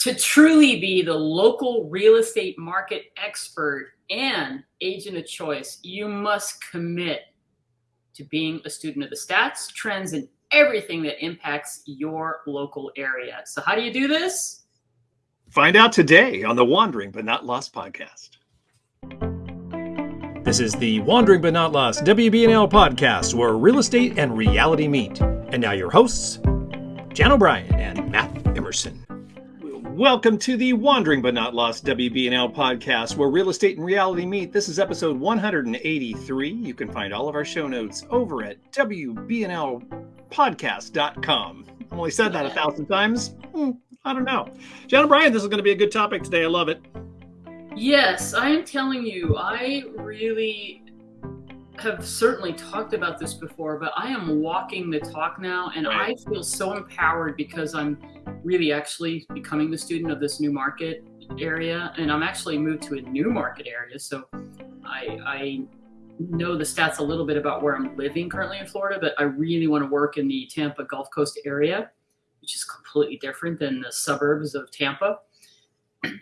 To truly be the local real estate market expert and agent of choice, you must commit to being a student of the stats, trends, and everything that impacts your local area. So, how do you do this? Find out today on the Wandering But Not Lost podcast. This is the Wandering But Not Lost WBNL podcast where real estate and reality meet. And now, your hosts, Jan O'Brien and Matt Emerson. Welcome to the Wandering But Not Lost WBNL podcast where real estate and reality meet. This is episode 183. You can find all of our show notes over at WBNLpodcast.com. I've only said that a thousand times. Hmm, I don't know. Jan O'Brien, this is going to be a good topic today. I love it. Yes, I am telling you, I really have certainly talked about this before, but I am walking the talk now, and right. I feel so empowered because I'm really actually becoming the student of this new market area, and I'm actually moved to a new market area. So I, I know the stats a little bit about where I'm living currently in Florida, but I really want to work in the Tampa Gulf Coast area, which is completely different than the suburbs of Tampa.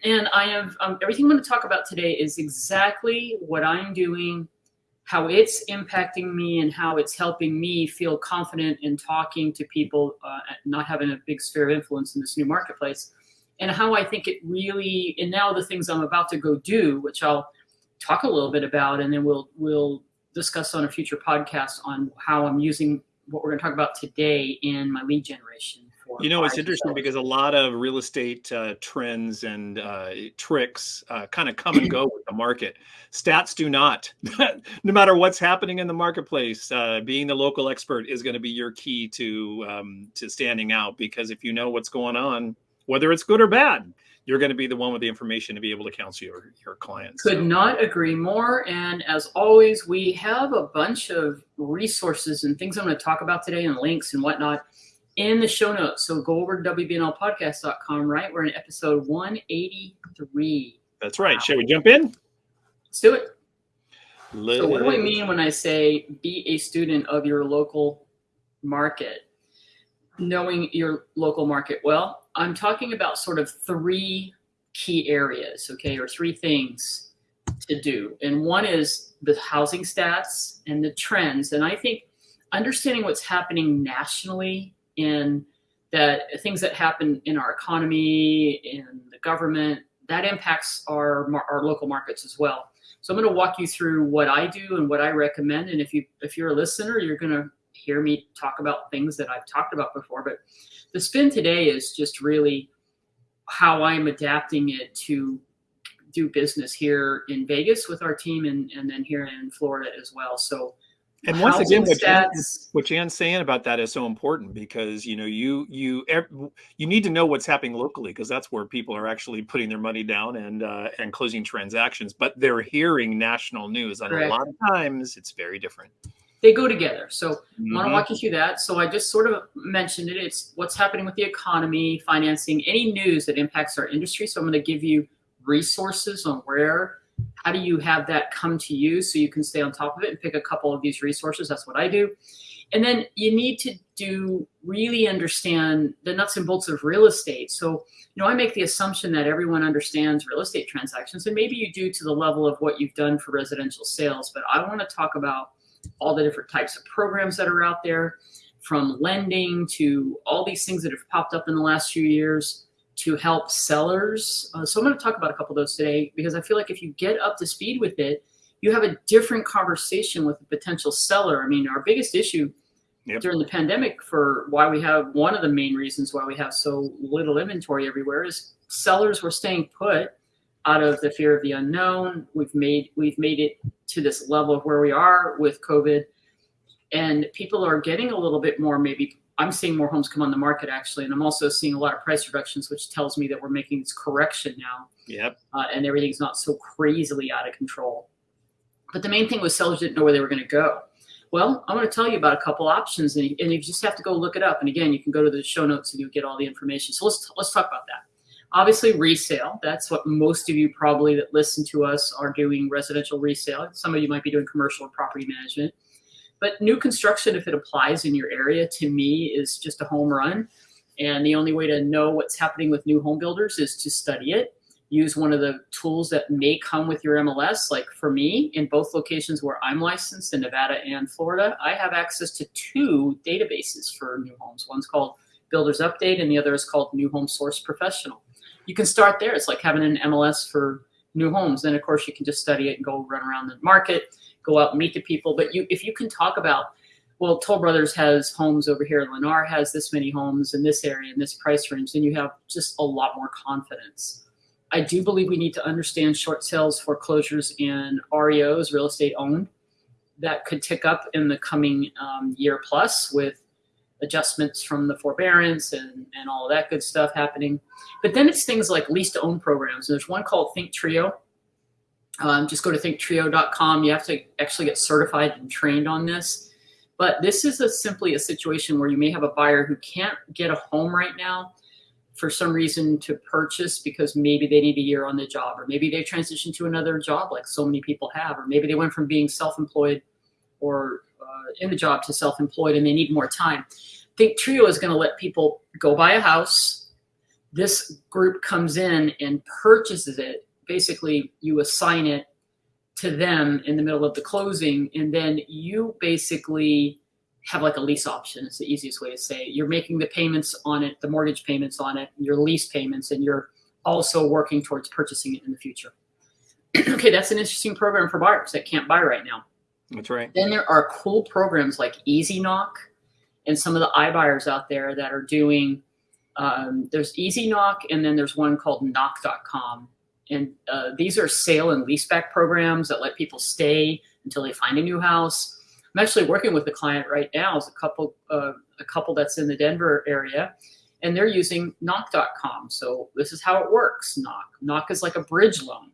And I have um, everything I'm going to talk about today is exactly what I'm doing how it's impacting me and how it's helping me feel confident in talking to people, uh, not having a big sphere of influence in this new marketplace, and how I think it really, and now the things I'm about to go do, which I'll talk a little bit about, and then we'll we'll discuss on a future podcast on how I'm using what we're going to talk about today in my lead generation you know, it's interesting because a lot of real estate uh, trends and uh, tricks uh, kind of come and go with the market. Stats do not. no matter what's happening in the marketplace, uh, being the local expert is going to be your key to um, to standing out. Because if you know what's going on, whether it's good or bad, you're going to be the one with the information to be able to counsel your your clients. Could so. not agree more. And as always, we have a bunch of resources and things I'm going to talk about today, and links and whatnot in the show notes. So go over to WBNLpodcast.com, right? We're in episode 183. That's right. Wow. Shall we jump in? Let's do it. Let's... So, what do I mean when I say be a student of your local market? Knowing your local market well, I'm talking about sort of three key areas, okay, or three things to do. And one is the housing stats and the trends. And I think understanding what's happening nationally in that things that happen in our economy, in the government, that impacts our our local markets as well. So I'm going to walk you through what I do and what I recommend. And if you if you're a listener, you're going to hear me talk about things that I've talked about before. But the spin today is just really how I'm adapting it to do business here in Vegas with our team and, and then here in Florida as well. So and once again what, Jan, what jan's saying about that is so important because you know you you you need to know what's happening locally because that's where people are actually putting their money down and uh, and closing transactions. But they're hearing national news and Correct. a lot of times it's very different. They go together. So mm-hmm. i want to walk you through that? So i just sort of mentioned it. It's what's happening with the economy financing any news that impacts our industry. So i'm going to give you resources on where how do you have that come to you so you can stay on top of it and pick a couple of these resources? That's what I do. And then you need to do really understand the nuts and bolts of real estate. So, you know, I make the assumption that everyone understands real estate transactions, and maybe you do to the level of what you've done for residential sales. But I want to talk about all the different types of programs that are out there, from lending to all these things that have popped up in the last few years to help sellers. Uh, so I'm going to talk about a couple of those today because I feel like if you get up to speed with it, you have a different conversation with a potential seller. I mean, our biggest issue yep. during the pandemic for why we have one of the main reasons why we have so little inventory everywhere is sellers were staying put out of the fear of the unknown. We've made we've made it to this level of where we are with COVID, and people are getting a little bit more maybe I'm seeing more homes come on the market actually, and I'm also seeing a lot of price reductions, which tells me that we're making this correction now. Yep. Uh, and everything's not so crazily out of control. But the main thing was sellers didn't know where they were going to go. Well, I'm going to tell you about a couple options, and you, and you just have to go look it up. And again, you can go to the show notes and you'll get all the information. So let's let's talk about that. Obviously, resale. That's what most of you probably that listen to us are doing residential resale. Some of you might be doing commercial or property management. But new construction, if it applies in your area, to me is just a home run. And the only way to know what's happening with new home builders is to study it. Use one of the tools that may come with your MLS. Like for me, in both locations where I'm licensed in Nevada and Florida, I have access to two databases for new homes. One's called Builders Update, and the other is called New Home Source Professional. You can start there. It's like having an MLS for new homes. Then, of course, you can just study it and go run around the market, go out and meet the people. But you, if you can talk about well, Toll Brothers has homes over here. Lennar has this many homes in this area in this price range. Then you have just a lot more confidence. I do believe we need to understand short sales, foreclosures, and REOs, real estate owned, that could tick up in the coming um, year plus with adjustments from the forbearance and, and all that good stuff happening. But then it's things like lease to own programs. There's one called Think Trio. Um, just go to thinktrio.com. You have to actually get certified and trained on this but this is a, simply a situation where you may have a buyer who can't get a home right now for some reason to purchase because maybe they need a year on the job, or maybe they transitioned to another job like so many people have, or maybe they went from being self-employed or uh, in the job to self-employed and they need more time. Think Trio is going to let people go buy a house. This group comes in and purchases it. Basically, you assign it to them in the middle of the closing and then you basically have like a lease option it's the easiest way to say it. You're making the payments on it the mortgage payments on it your lease payments and you're also working towards purchasing it in the future. Okay that's an interesting program for buyers that can't buy right now. That's right. Then there are cool programs like EasyKnock and some of the iBuyers out there that are doing um, there's EasyKnock and then there's one called knock.com and uh, these are sale and leaseback programs that let people stay until they find a new house. I'm actually working with a client right now. It's a couple, uh, a couple that's in the Denver area, and they're using Knock.com. So this is how it works. Knock. Knock is like a bridge loan.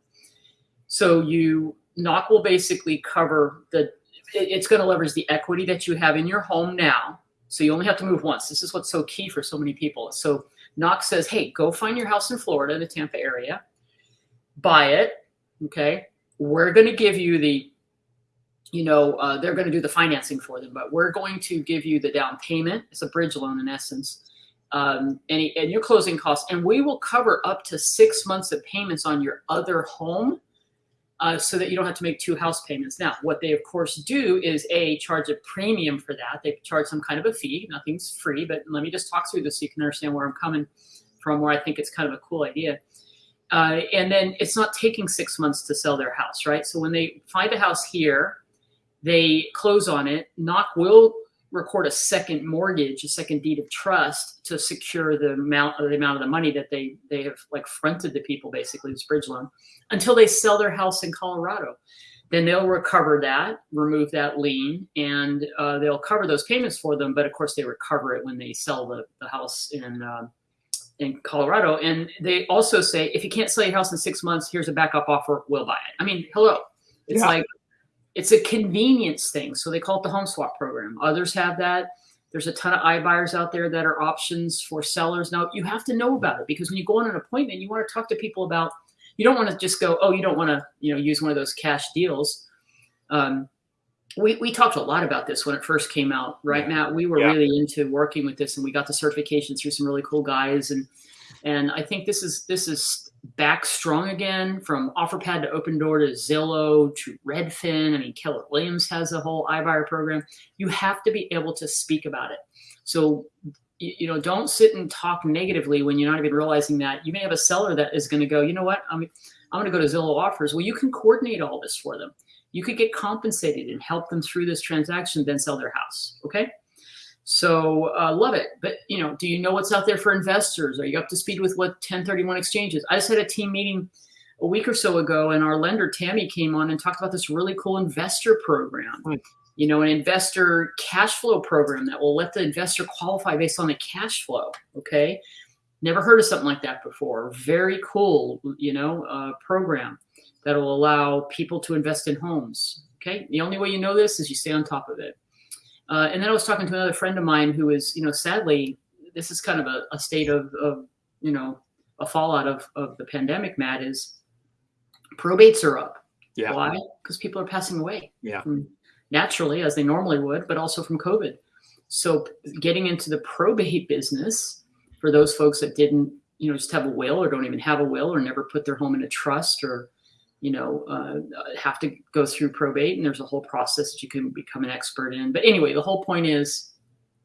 So you Knock will basically cover the. It's going to leverage the equity that you have in your home now. So you only have to move once. This is what's so key for so many people. So Knock says, "Hey, go find your house in Florida, the Tampa area." Buy it. Okay. We're going to give you the, you know, uh, they're going to do the financing for them, but we're going to give you the down payment. It's a bridge loan in essence. Um, and, and your closing costs, and we will cover up to six months of payments on your other home uh, so that you don't have to make two house payments. Now, what they of course do is a charge a premium for that. They charge some kind of a fee. Nothing's free, but let me just talk through this so you can understand where I'm coming from. Where I think it's kind of a cool idea. Uh, and then it's not taking six months to sell their house, right? So when they find a house here, they close on it. Knock will record a second mortgage, a second deed of trust to secure the amount of the amount of the money that they they have like fronted the people basically this bridge loan until they sell their house in Colorado. Then they'll recover that, remove that lien, and uh, they'll cover those payments for them. But of course, they recover it when they sell the, the house in uh, in Colorado. And they also say, if you can't sell your house in six months, here's a backup offer. We'll buy it. I mean, hello. It's yeah. like, it's a convenience thing. So they call it the home swap program. Others have that. There's a ton of iBuyers out there that are options for sellers. Now you have to know about it because when you go on an appointment, you want to talk to people about, you don't want to just go, oh, you don't want to, you know, use one of those cash deals. Um, we, we talked a lot about this when it first came out, right, Matt? We were yeah. really into working with this, and we got the certification through some really cool guys, and and I think this is this is back strong again from OfferPad to Opendoor to Zillow to Redfin. I mean, Keller Williams has a whole iBuyer program. You have to be able to speak about it. So you know, don't sit and talk negatively when you're not even realizing that you may have a seller that is going to go, you know what, I'm I'm going to go to Zillow offers. Well, you can coordinate all this for them you could get compensated and help them through this transaction, then sell their house. Okay. So uh, love it. But you know, do you know what's out there for investors? Are you up to speed with what 1031 exchanges? I just had a team meeting a week or so ago, and our lender Tammy came on and talked about this really cool investor program. Hmm. You know, an investor cash flow program that will let the investor qualify based on the cash flow. Okay, never heard of something like that before. Very cool, you know, uh, program that will allow people to invest in homes. Okay, the only way you know this is you stay on top of it. Uh, and then I was talking to another friend of mine who is, you know, sadly, this is kind of a, a state of, of, you know, a fallout of, of the pandemic, Matt, is probates are up. Yeah. Why? Because people are passing away. Yeah. naturally, as they normally would, but also from COVID. So getting into the probate business for those folks that didn't, you know, just have a will or don't even have a will or never put their home in a trust or, you know, uh, have to go through probate. And there's a whole process that you can become an expert in. But anyway, the whole point is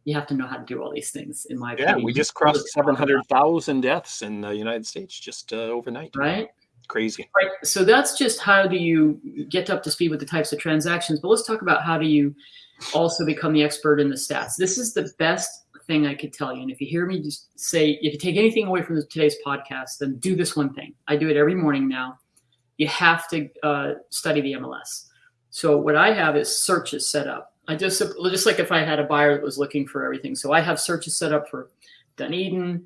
you have to know how to do all these things in my yeah opinion. we just crossed 700000 deaths in the united states just uh, overnight right crazy right so that's just how do you get up to speed with the types of transactions but let's talk about how do you also become the expert in the stats this is the best thing i could tell you and if you hear me just say if you take anything away from today's podcast then do this one thing i do it every morning now you have to uh, study the mls so what i have is searches set up I just just like if I had a buyer that was looking for everything. So I have searches set up for Dunedin,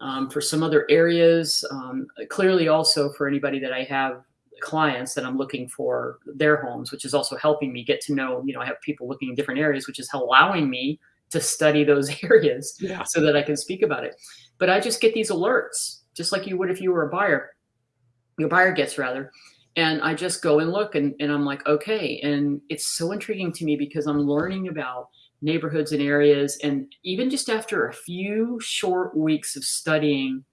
um, for some other areas. Um, clearly, also for anybody that I have clients that I'm looking for their homes, which is also helping me get to know. You know, I have people looking in different areas, which is allowing me to study those areas yeah. so that I can speak about it. But I just get these alerts, just like you would if you were a buyer. Your buyer gets rather and I just go and look and, and I'm like, okay. And it's so intriguing to me because I'm learning about neighborhoods and areas. And even just after a few short weeks of studying,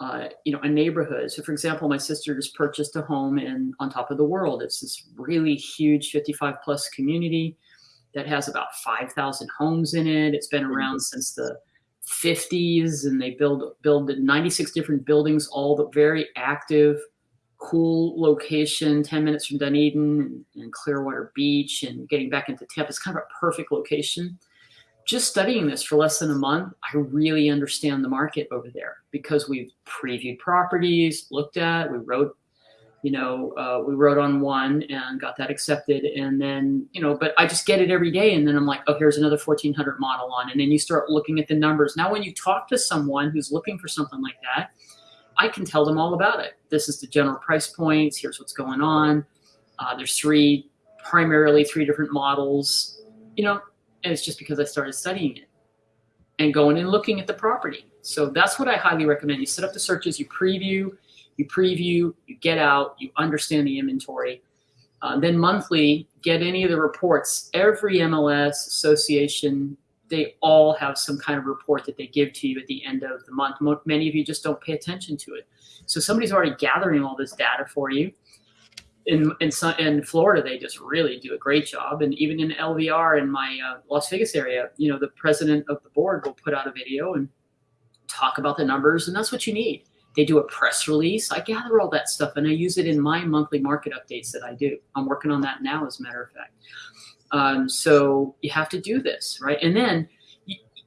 uh, you know, a neighborhood. So for example, my sister just purchased a home in on top of the world. It's this really huge 55 plus community that has about 5,000 homes in it. It's been around since the 50s and they build build 96 different buildings, all the very active cool location, 10 minutes from Dunedin and, Clearwater Beach and getting back into Tampa. It's kind of a perfect location. Just studying this for less than a month, I really understand the market over there because we've previewed properties, looked at, we wrote, you know, uh, we wrote on one and got that accepted. And then, you know, but I just get it every day. And then I'm like, oh, here's another 1400 model on. And then you start looking at the numbers. Now, when you talk to someone who's looking for something like that, I can tell them all about it. This is the general price points. Here's what's going on. Uh, there's three, primarily three different models, you know, and it's just because I started studying it and going and looking at the property. So that's what I highly recommend. You set up the searches, you preview, you preview, you get out, you understand the inventory. Uh, then monthly, get any of the reports. Every MLS association they all have some kind of report that they give to you at the end of the month. Many of you just don't pay attention to it. So somebody's already gathering all this data for you. In, in, in Florida, they just really do a great job. And even in LVR in my uh, Las Vegas area, you know, the president of the board will put out a video and talk about the numbers, and that's what you need. They do a press release. I gather all that stuff and I use it in my monthly market updates that I do. I'm working on that now, as a matter of fact. Um, so you have to do this, right? And then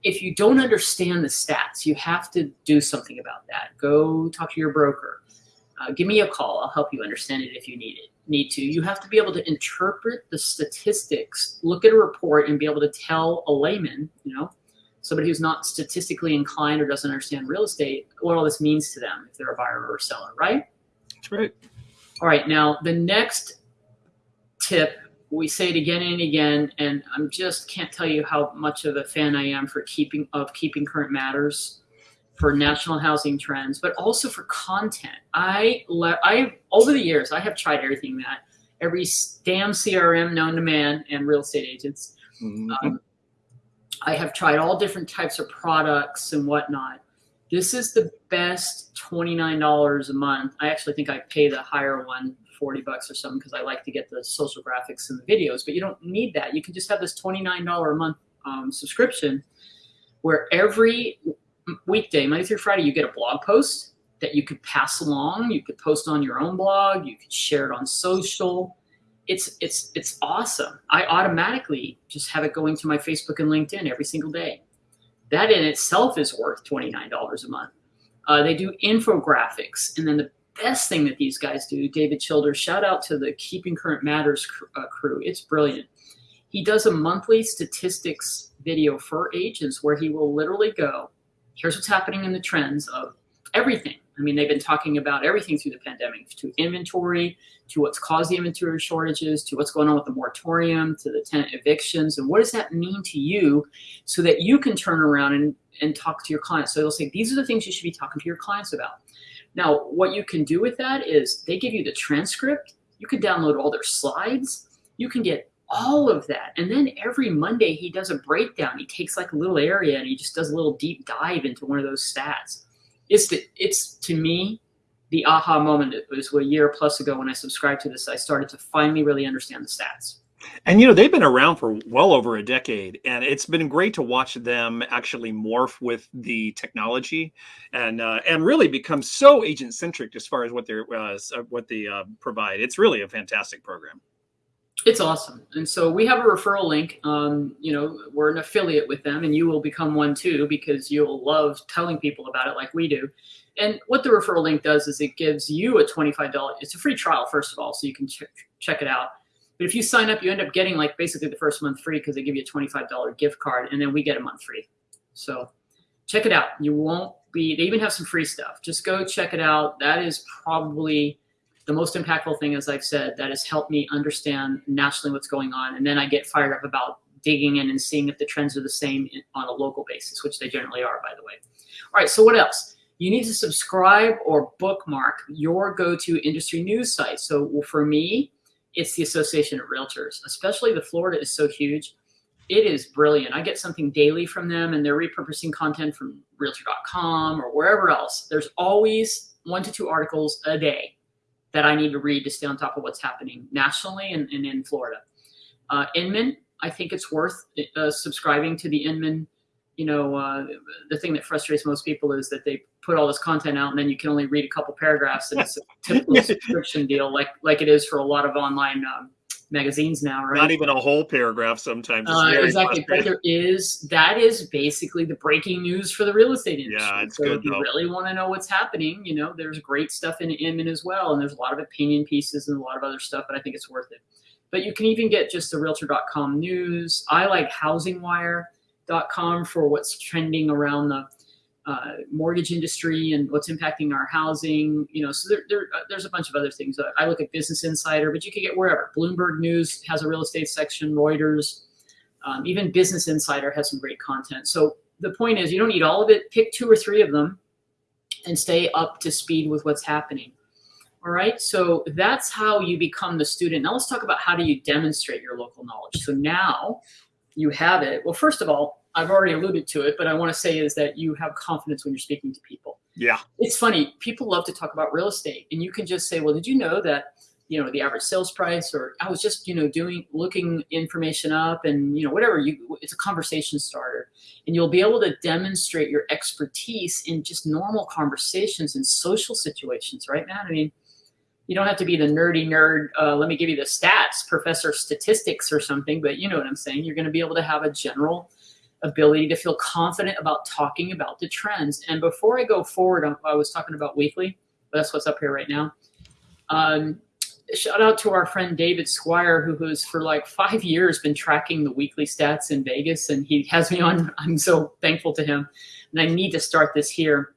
if you don't understand the stats, you have to do something about that. Go talk to your broker. Uh, give me a call. I'll help you understand it if you need it. Need to. You have to be able to interpret the statistics, look at a report, and be able to tell a layman, you know, somebody who's not statistically inclined or doesn't understand real estate, what all this means to them if they're a buyer or a seller, right? That's right. All right. Now the next tip we say it again and again, and I'm just can't tell you how much of a fan I am for keeping of keeping current matters, for national housing trends, but also for content. I I over the years I have tried everything that every damn CRM known to man and real estate agents. Mm-hmm. Um, I have tried all different types of products and whatnot. This is the best $29 a month. I actually think I pay the higher one 40 bucks or something because I like to get the social graphics and the videos, but you don't need that. You can just have this $29 a month um, subscription where every weekday, Monday through Friday, you get a blog post that you could pass along. You could post on your own blog. You could share it on social. It's it's it's awesome. I automatically just have it going to my Facebook and LinkedIn every single day. That in itself is worth twenty nine dollars a month. Uh, they do infographics, and then the best thing that these guys do, David Childers, shout out to the Keeping Current Matters uh, crew. It's brilliant. He does a monthly statistics video for agents where he will literally go, here's what's happening in the trends of everything. I mean, they've been talking about everything through the pandemic, to inventory, to what's caused the inventory shortages, to what's going on with the moratorium, to the tenant evictions, and what does that mean to you so that you can turn around and, and talk to your clients. So they'll say, these are the things you should be talking to your clients about. Now, what you can do with that is they give you the transcript. You can download all their slides. You can get all of that. And then every Monday he does a breakdown. He takes like a little area and he just does a little deep dive into one of those stats. It's the it's to me the aha moment. It was a year plus ago when I subscribed to this. I started to finally really understand the stats. And you know they've been around for well over a decade, and it's been great to watch them actually morph with the technology, and uh, and really become so agent centric as far as what they're uh, what they uh, provide. It's really a fantastic program. It's awesome. And so we have a referral link. Um, you know, we're an affiliate with them, and you will become one too because you'll love telling people about it like we do. And what the referral link does is it gives you a $25, it's a free trial, first of all, so you can ch- check it out. But if you sign up, you end up getting like basically the first month free because they give you a $25 gift card, and then we get a month free. So check it out. You won't be, they even have some free stuff. Just go check it out. That is probably the most impactful thing, as I've said, that has helped me understand nationally what's going on. And then I get fired up about digging in and seeing if the trends are the same on a local basis, which they generally are, by the way. All right, so what else? You need to subscribe or bookmark your go to industry news site. So for me, it's the Association of Realtors, especially the Florida is so huge. It is brilliant. I get something daily from them, and they're repurposing content from realtor.com or wherever else. There's always one to two articles a day that I need to read to stay on top of what's happening nationally and, and in Florida. Uh, Inman, I think it's worth uh, subscribing to the Inman. You know, uh, the thing that frustrates most people is that they put all this content out and then you can only read a couple paragraphs and it's a typical subscription deal, like like it is for a lot of online um, magazines now, right? Not even a whole paragraph sometimes. Uh, exactly. But there is that is basically the breaking news for the real estate industry. Yeah, it's so good. If you though. really want to know what's happening, you know, there's great stuff in Inman as well, and there's a lot of opinion pieces and a lot of other stuff, but I think it's worth it. But you can even get just the Realtor.com news. I like HousingWire.com for what's trending around the uh, mortgage industry and what's impacting our housing. You know, so there, there uh, there's a bunch of other things. I look at Business Insider, but you can get wherever. Bloomberg News has a real estate section. Reuters, um, even Business Insider has some great content. So the point is, you don't need all of it. Pick two or three of them, and stay up to speed with what's happening. All right, so that's how you become the student. Now let's talk about how do you demonstrate your local knowledge. So now you have it. Well, first of all, I've already alluded to it, but I want to say is that you have confidence when you're speaking to people. Yeah. It's funny. People love to talk about real estate, and you can just say, "Well, did you know that you know the average sales price?" Or I was just you know doing looking information up, and you know whatever. You it's a conversation starter, and you'll be able to demonstrate your expertise in just normal conversations and social situations, right, man? I mean, you don't have to be the nerdy nerd. Uh, let me give you the stats, professor statistics or something, but you know what I'm saying. You're going to be able to have a general ability to feel confident about talking about the trends. And before I go forward, I was talking about weekly, that's what's up here right now. Um, shout out to our friend David Squire, who has for like five years been tracking the weekly stats in Vegas, and he has me on. I'm so thankful to him, and I need to start this here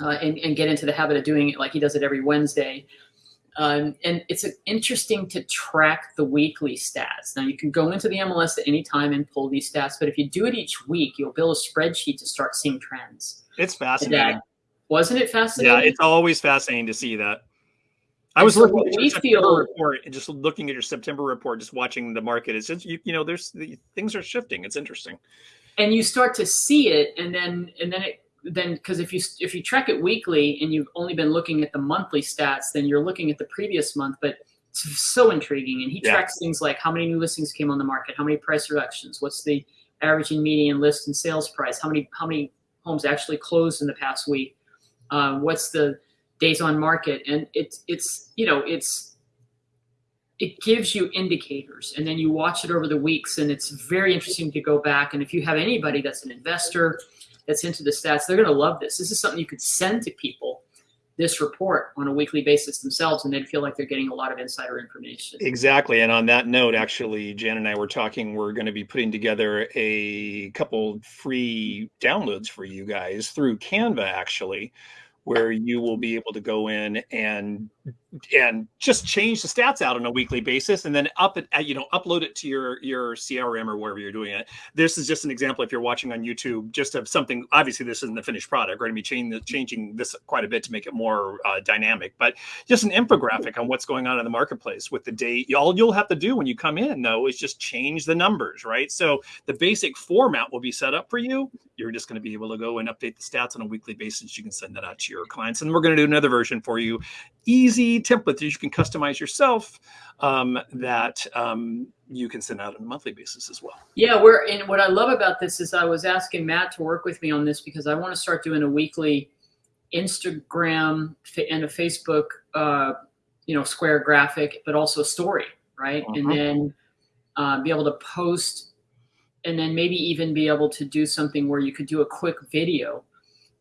uh, and, and get into the habit of doing it like he does it every Wednesday. Um, and it's interesting to track the weekly stats. Now you can go into the MLS at any time and pull these stats, but if you do it each week, you'll build a spreadsheet to start seeing trends. It's fascinating. That, wasn't it fascinating? Yeah, it's always fascinating to see that. I was so looking at your September feel, report and just looking at your September report, just watching the market. It's just you, you know, there's the things are shifting. It's interesting. And you start to see it, and then and then it then because if you if you track it weekly and you've only been looking at the monthly stats, then you're looking at the previous month. But it's so intriguing, and he Yeah. tracks things like how many new listings came on the market, how many price reductions, what's the average and median list and sales price, how many how many homes actually closed in the past week, uh, what's the days on market, and it's it's you know it's it gives you indicators and then you watch it over the weeks and it's very interesting to go back and if you have anybody that's an investor that's into the stats they're going to love this this is something you could send to people this report on a weekly basis themselves and they'd feel like they're getting a lot of insider information Exactly. And on that note, actually, Jan and I were talking. We're going to be putting together a couple free downloads for you guys through Canva, actually, where you will be able to go in and and just change the stats out on a weekly basis and then up it you know upload it to your your crm or wherever you're doing it. This is just an example if you're watching on youtube just of something obviously this isn't the finished product we're going to be changing, changing this quite a bit to make it more uh, dynamic but just an infographic on what's going on in the marketplace with the date. All you'll have to do when you come in though is just change the numbers right? So the basic format will be set up for you. You're just going to be able to go and update the stats on a weekly basis. You can send that out to your clients. And we're going to do another version for you easy template that you can customize yourself um, that um, you can send out on a monthly basis as well. Yeah, we're and what I love about this is I was asking Matt to work with me on this because I want to start doing a weekly Instagram and a Facebook, uh, you know, square graphic, but also a story, right? Uh-huh. And then uh, be able to post, and then maybe even be able to do something where you could do a quick video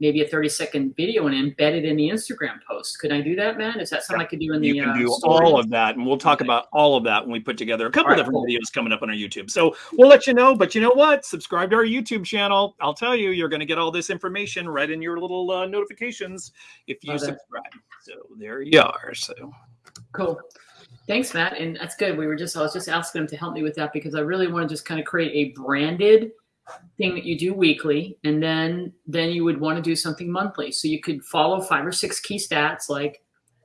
maybe a 30 second video and embed it in the Instagram post. Could I do that, man? Is that something yeah. I could do in the You can uh, do all of that. And we'll talk okay. about all of that when we put together a couple right, different cool. videos coming up on our YouTube. So we'll let you know. But you know what? Subscribe to our YouTube channel. I'll tell you, you're going to get all this information right in your little uh, notifications if you subscribe. So there you are. So cool. Thanks, Matt. And that's good. We were just, I was just asking him to help me with that because I really want to just kind of create a branded thing that you do weekly and then then you would want to do something monthly. So you could follow five or six key stats like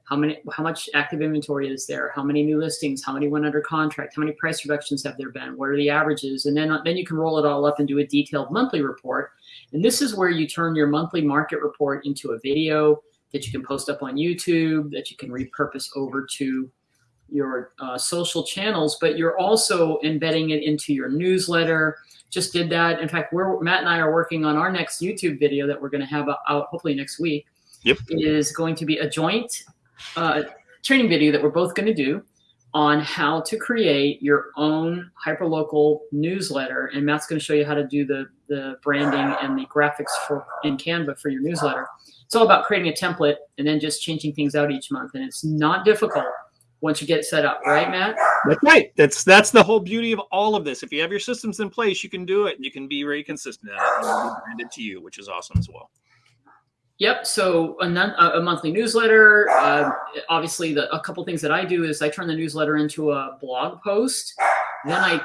how many how much active inventory is there how many new listings how many went under contract how many price reductions have there been what are the averages and then then you can roll it all up and do a detailed monthly report. And this is where you turn your monthly market report into a video that you can post up on youtube that you can repurpose over to your uh, social channels but you're also embedding it into your newsletter just did that. In fact, we're Matt and I are working on our next YouTube video that we're going to have out hopefully next week. Yep, is going to be a joint uh, training video that we're both going to do on how to create your own hyperlocal newsletter. And Matt's going to show you how to do the the branding and the graphics for in Canva for your newsletter. It's all about creating a template and then just changing things out each month. And it's not difficult once you get it set up, right, Matt? That's right. That's that's the whole beauty of all of this. If you have your systems in place, you can do it. And you can be very consistent at it, and be branded to you, which is awesome as well. Yep. So a, a monthly newsletter. Uh, obviously, the, a couple things that I do is I turn the newsletter into a blog post. Then I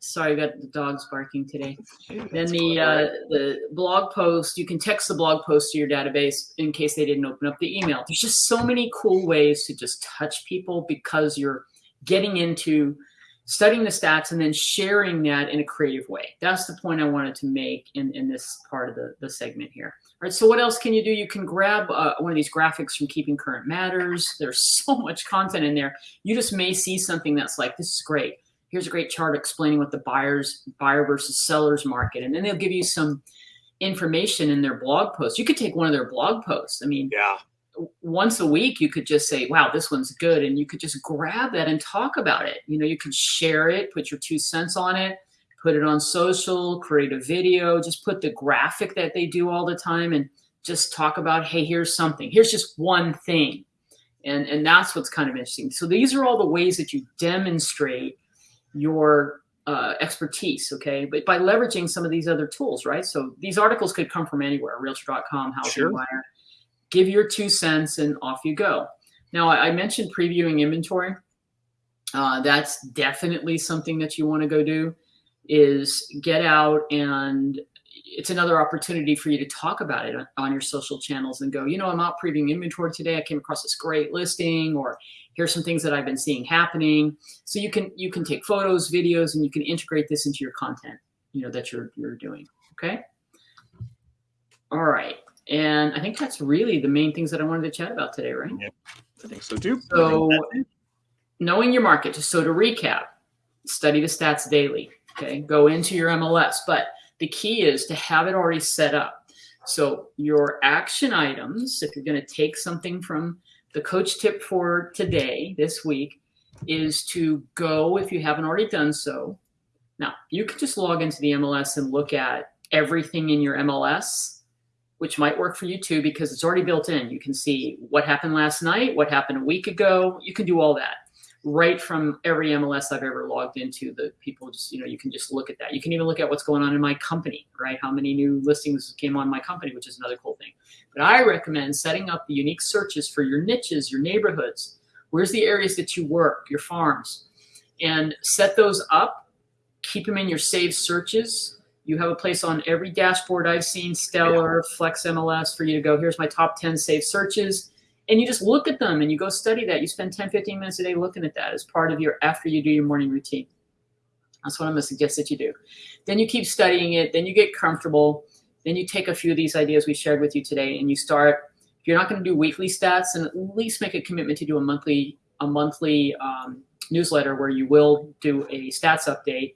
Sorry, I got the dogs barking today. then the uh, the blog post, you can text the blog post to your database in case they didn't open up the email. There's just so many cool ways to just touch people because you're getting into studying the stats and then sharing that in a creative way. That's the point I wanted to make in, in this part of the, the segment here. All right, so what else can you do? You can grab uh, one of these graphics from Keeping Current Matters. There's so much content in there. You just may see something that's like, this is great here's a great chart explaining what the buyers buyer versus sellers market and then they'll give you some information in their blog post. You could take one of their blog posts. I mean yeah. once a week you could just say wow this one's good and you could just grab that and talk about it. You know you could share it put your two cents on it put it on social create a video just put the graphic that they do all the time and just talk about hey here's something. Here's just one thing. And and that's what's kind of interesting. So these are all the ways that you demonstrate your uh, expertise, okay? But by leveraging some of these other tools, right? So these articles could come from anywhere, realtor.com, housing sure. buyer. Give your two cents and off you go. Now, I, I mentioned previewing inventory. Uh, that's definitely something that you want to go do is get out and it's another opportunity for you to talk about it on your social channels and go, you know, I'm out previewing inventory today. I came across this great listing, or here's some things that I've been seeing happening. So you can you can take photos, videos, and you can integrate this into your content, you know, that you're you're doing. Okay. All right. And I think that's really the main things that I wanted to chat about today, right? Yeah, I think so too. So knowing your market. just So to recap, study the stats daily. Okay. Go into your MLS. But the key is to have it already set up. So your action items, if you're going to take something from the coach tip for today, this week, is to go, if you haven't already done so. Now, you can just log into the MLS and look at everything in your MLS, which might work for you too, because it's already built in. You can see what happened last night, what happened a week ago. You can do all that right from every MLS I've ever logged into. The people just, you know, you can just look at that. You can even look at what's going on in my company, right? How many new listings came on my company, which is another cool thing. But I recommend setting up the unique searches for your niches, your neighborhoods. Where's the areas that you work, your farms, and set those up. Keep them in your saved searches. You have a place on every dashboard I've seen, Stellar, yeah. Flex MLS, for you to go. Here's my top 10 saved searches. And you just look at them and you go study that. You spend 10, 15 minutes a day looking at that as part of your after you do your morning routine. That's what I'm going to suggest that you do. Then you keep studying it. Then you get comfortable. Then you take a few of these ideas we shared with you today and you start. If you're not going to do weekly stats, and at least make a commitment to do a monthly a monthly um, newsletter where you will do a stats update.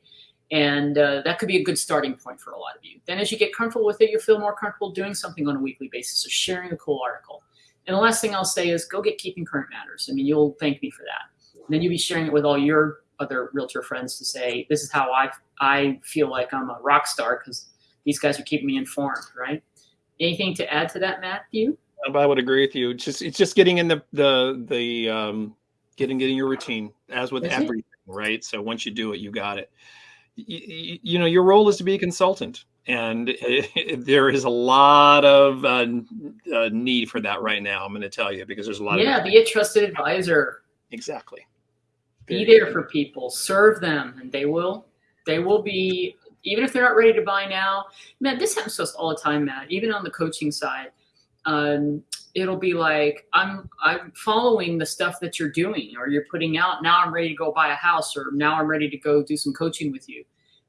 And uh, that could be a good starting point for a lot of you. Then, as you get comfortable with it, you'll feel more comfortable doing something on a weekly basis, so sharing a cool article. And the last thing I'll say is go get Keeping Current Matters. I mean, you'll thank me for that. And then you'll be sharing it with all your other realtor friends to say, this is how I, I feel like I'm a rock star because these guys are keeping me informed, right? Anything to add to that, Matthew? I would agree with you. It's just it's just getting in the the the um, getting getting your routine as with That's everything, it. right? So once you do it, you got it. You, you know, your role is to be a consultant, and it, it, there is a lot of uh, uh, need for that right now. I'm going to tell you because there's a lot. Yeah, of be a trusted advisor. Exactly be there for people serve them and they will they will be even if they're not ready to buy now man this happens to us all the time matt even on the coaching side um, it'll be like i'm i'm following the stuff that you're doing or you're putting out now i'm ready to go buy a house or now i'm ready to go do some coaching with you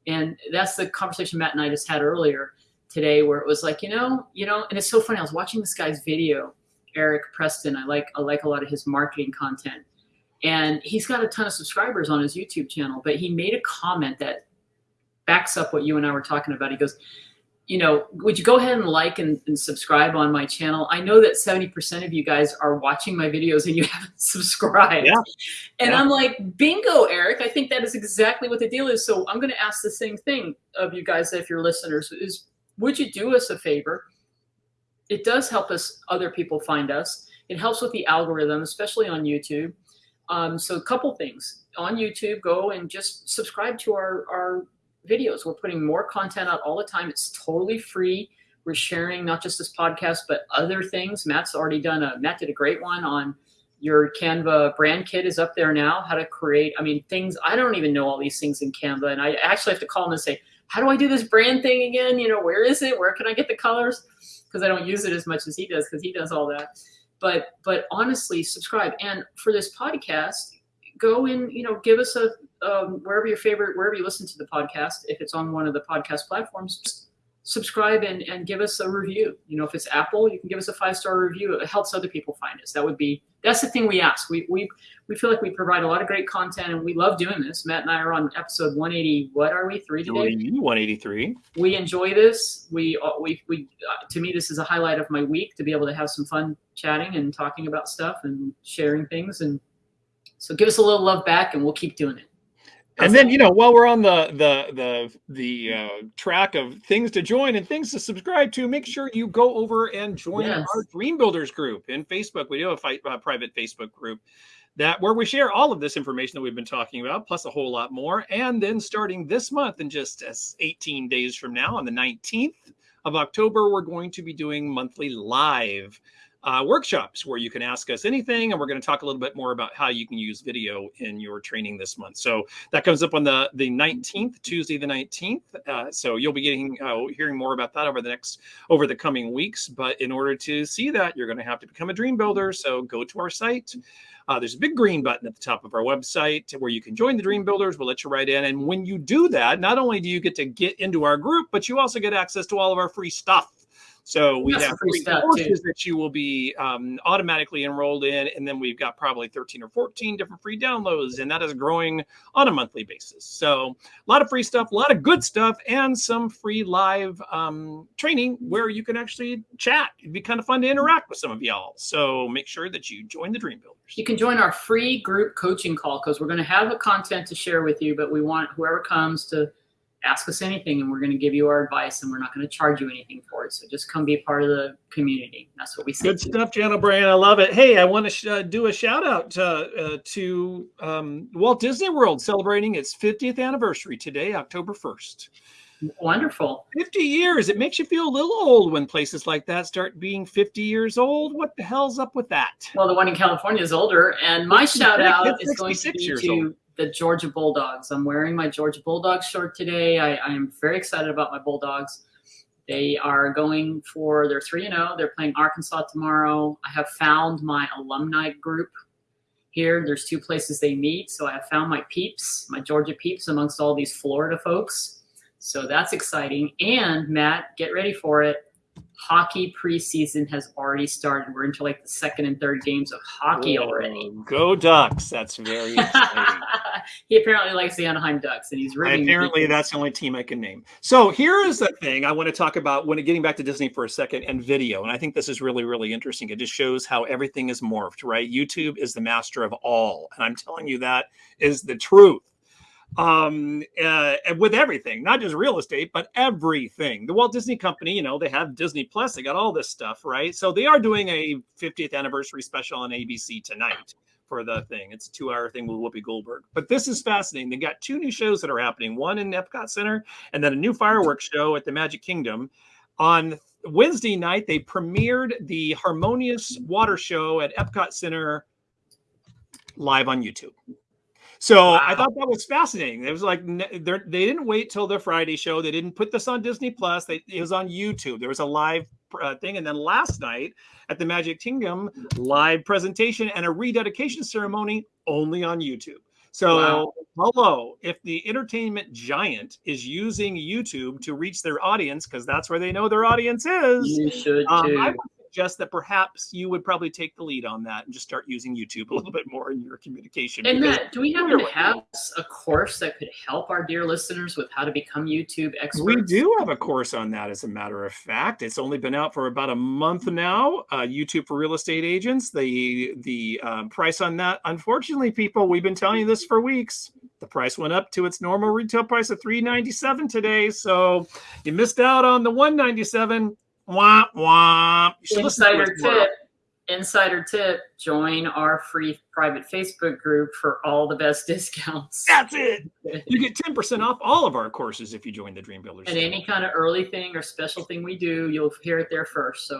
and that's the conversation matt and i just had earlier today where it was like you know you know and it's so funny i was watching this guy's video eric preston i like i like a lot of his marketing content and he's got a ton of subscribers on his YouTube channel, but he made a comment that backs up what you and I were talking about. He goes, you know, would you go ahead and like and, and subscribe on my channel? I know that 70% of you guys are watching my videos and you haven't subscribed. Yeah. And yeah. I'm like, bingo, Eric. I think that is exactly what the deal is. So I'm going to ask the same thing of you guys, if you're listeners, is would you do us a favor? It does help us, other people find us. It helps with the algorithm, especially on YouTube. Um, so a couple things on YouTube, go and just subscribe to our, our videos. We're putting more content out all the time. It's totally free. We're sharing not just this podcast, but other things. Matt's already done a, Matt did a great one on your Canva brand kit is up there now, how to create, I mean, things, I don't even know all these things in Canva. And I actually have to call him and say, how do I do this brand thing again? You know, where is it? Where can I get the colors? Because I don't use it as much as he does because he does all that but but honestly subscribe and for this podcast go and you know give us a um, wherever your favorite wherever you listen to the podcast if it's on one of the podcast platforms subscribe and, and give us a review. You know if it's apple you can give us a five star review. It helps other people find us. That would be that's the thing we ask. We we we feel like we provide a lot of great content and we love doing this. Matt and i are on episode 180 what are we three today? 183 we enjoy this. We uh, we, we uh, to me this is a highlight of my week to be able to have some fun chatting and talking about stuff and sharing things. And so give us a little love back and we'll keep doing it and then you know while we're on the the the the uh, track of things to join and things to subscribe to make sure you go over and join yes. our dream builders group in facebook we do have a uh, private facebook group that where we share all of this information that we've been talking about plus a whole lot more and then starting this month in just 18 days from now on the 19th of october we're going to be doing monthly live uh, workshops where you can ask us anything. And we're going to talk a little bit more about how you can use video in your training this month. So that comes up on the, the 19th, Tuesday, the 19th. Uh, so you'll be getting, uh, hearing more about that over the next, over the coming weeks. But in order to see that, you're going to have to become a dream builder. So go to our site. Uh, there's a big green button at the top of our website where you can join the Dream Builders. We'll let you right in. And when you do that, not only do you get to get into our group, but you also get access to all of our free stuff. So we That's have three courses too. that you will be um, automatically enrolled in, and then we've got probably 13 or 14 different free downloads, and that is growing on a monthly basis. So a lot of free stuff, a lot of good stuff, and some free live um, training where you can actually chat. It'd be kind of fun to interact with some of y'all. So make sure that you join the Dream Builders. You can join our free group coaching call because we're going to have a content to share with you, but we want whoever comes to ask us anything and we're going to give you our advice and we're not going to charge you anything for it. So just come be a part of the community. That's what we say. Good stuff, Jan O'Brien. I love it. Hey, I want to sh- uh, do a shout out uh, uh, to um, Walt Disney World celebrating its 50th anniversary today, October 1st. Wonderful. 50 years. It makes you feel a little old when places like that start being 50 years old. What the hell's up with that? Well, the one in California is older. And my shout out is going to 66 be years to old. The Georgia Bulldogs. I'm wearing my Georgia Bulldogs shirt today. I, I am very excited about my Bulldogs. They are going for their 3 and 0. They're playing Arkansas tomorrow. I have found my alumni group here. There's two places they meet. So I have found my peeps, my Georgia peeps amongst all these Florida folks. So that's exciting. And Matt, get ready for it. Hockey preseason has already started. We're into like the second and third games of hockey already. Go Ducks. That's very exciting. he apparently likes the Anaheim Ducks, and he's ribbing Apparently, that's the only team I can name. So here is the thing I want to talk about when getting back to Disney for a second and video. And I think this is really, really interesting. It just shows how everything is morphed, right? YouTube is the master of all. And I'm telling you that is the truth. Um, uh, with everything, not just real estate, but everything. The Walt Disney Company, you know, they have Disney Plus, they got all this stuff, right? So they are doing a 50th anniversary special on ABC tonight for the thing. It's a two hour thing with Whoopi Goldberg. But this is fascinating. They got two new shows that are happening one in Epcot Center and then a new fireworks show at the Magic Kingdom. On Wednesday night, they premiered the Harmonious Water Show at Epcot Center live on YouTube. So I thought that was fascinating. It was like they didn't wait till the Friday show. They didn't put this on Disney Plus. They, it was on YouTube. There was a live uh, thing, and then last night at the Magic Kingdom, live presentation and a rededication ceremony only on YouTube. So Wow. hello, if the entertainment giant is using YouTube to reach their audience, because that's where they know their audience is, You should um, too. I would suggest that perhaps you would probably take the lead on that and just start using YouTube a little bit more in your communication. and Matt, do we happen to have a course that could help our dear listeners with how to become YouTube experts? we do have a course on that, as a matter of fact. It's only been out for about a month now. Uh, YouTube for real estate agents. The the um, price on that, unfortunately, people, we've been telling you this for weeks. The price went up to its normal retail price of three ninety seven today. So you missed out on the one ninety seven. Wah wah. You should listen to Insider tip. Insider tip. Join our free private Facebook group for all the best discounts. That's it. You get 10% off all of our courses if you join the Dream Builders. And any kind of early thing or special thing we do, you'll hear it there first. So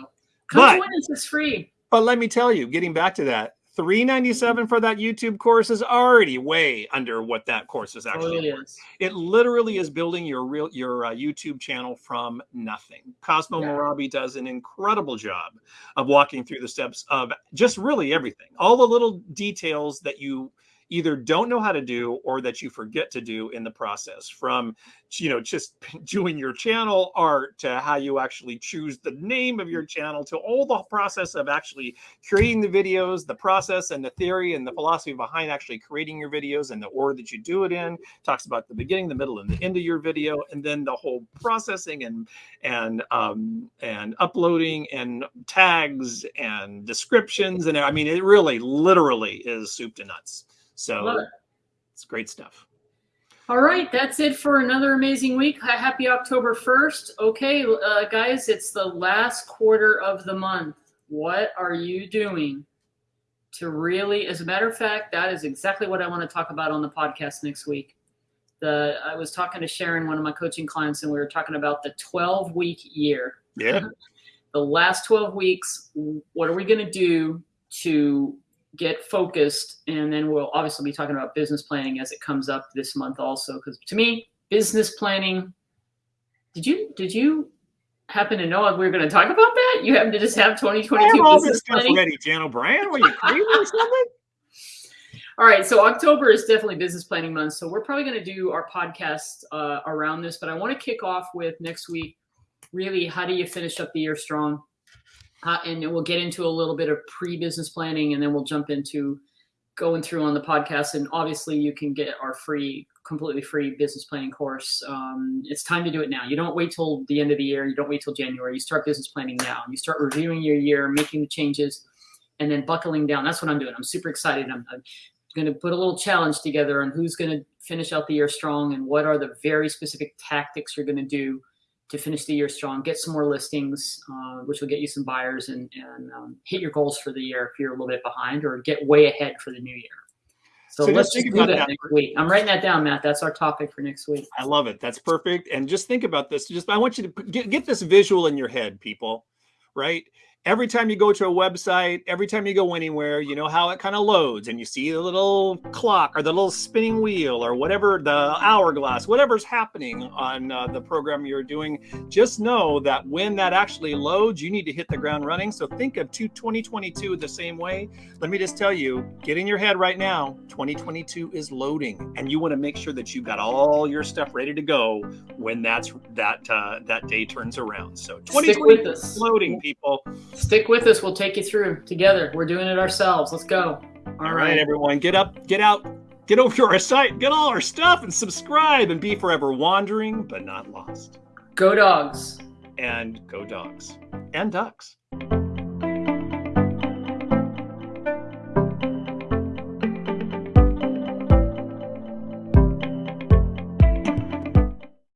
come But- join us. It's free. But let me tell you, getting back to that, 397 for that YouTube course is already way under what that course is actually. Worth. It literally is building your real your uh, YouTube channel from nothing. Cosmo Yeah. Morabi does an incredible job of walking through the steps of just really everything. All the little details that you either don't know how to do or that you forget to do in the process from you know just doing your channel art to how you actually choose the name of your channel to all the process of actually creating the videos the process and the theory and the philosophy behind actually creating your videos and the order that you do it in. Talks about the beginning the middle and the end of your video and then the whole processing and and um and uploading and tags and descriptions and i mean it really literally is soup to nuts so it. it's great stuff All right, that's it for another amazing week. Happy October 1st. Okay, uh, guys, it's the last quarter of the month. What are you doing to really, as a matter of fact, that is exactly what I want to talk about on the podcast next week. The I was talking to Sharon, one of my coaching clients, and we were talking about the 12 week year. yeah The last 12 weeks, what are we going to do to get focused and then we'll obviously be talking about business planning as it comes up this month also because to me business planning did you did you happen to know we were going to talk about that you happen to just have I 2022 have all this business stuff planning ready, Jan O'Brien. Were you crazy or something? all right so october is definitely business planning month so we're probably going to do our podcast uh, around this but i want to kick off with next week really how do you finish up the year strong uh, and then we'll get into a little bit of pre-business planning and then we'll jump into going through on the podcast. And obviously you can get our free completely free business planning course. Um, it's time to do it now. You don't wait till the end of the year. You don't wait till january. You start business planning now. You start reviewing your year making the changes and then buckling down. That's what i'm doing. I'm super excited. I'm, I'm going to put a little challenge together on who's going to finish out the year strong and what are the very specific tactics you're going to do to finish the year strong, get some more listings, uh, which will get you some buyers and, and um, hit your goals for the year if you're a little bit behind or get way ahead for the new year. So, So let's just do that that. next week. I'm writing that down, Matt. That's our topic for next week. I love it. That's perfect. And just think about this. Just I want you to get, get this visual in your head, people. Right? Every time you go to a website, every time you go anywhere, you know how it kind of loads, and you see the little clock or the little spinning wheel or whatever the hourglass, whatever's happening on uh, the program you're doing. Just know that when that actually loads, you need to hit the ground running. So think of 2022 the same way. Let me just tell you, get in your head right now. 2022 is loading, and you want to make sure that you've got all your stuff ready to go when that's that uh, that day turns around. So 2022 is loading, people. Stick with us. We'll take you through together. We're doing it ourselves. Let's go. All right, everyone, get up, get out, get over to our site, get all our stuff, and subscribe, and be forever wandering but not lost. Go dogs. And go dogs and ducks.